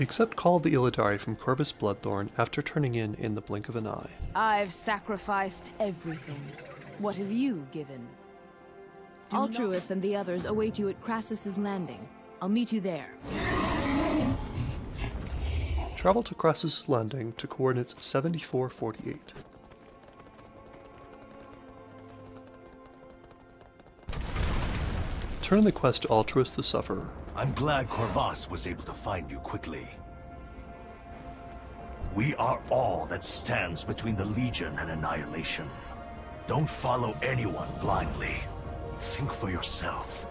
Accept Call the Illidari from Kor'vas Bloodthorn after turning in in the blink of an eye. I've sacrificed everything. What have you given? Altruis and the others await you at Krasus's Landing. I'll meet you there. Travel to Krasus' Landing to coordinates 7448. Turn in the quest to Altruis the Sufferer. I'm glad Kor'vas was able to find you quickly. We are all that stands between the Legion and annihilation. Don't follow anyone blindly. Think for yourself.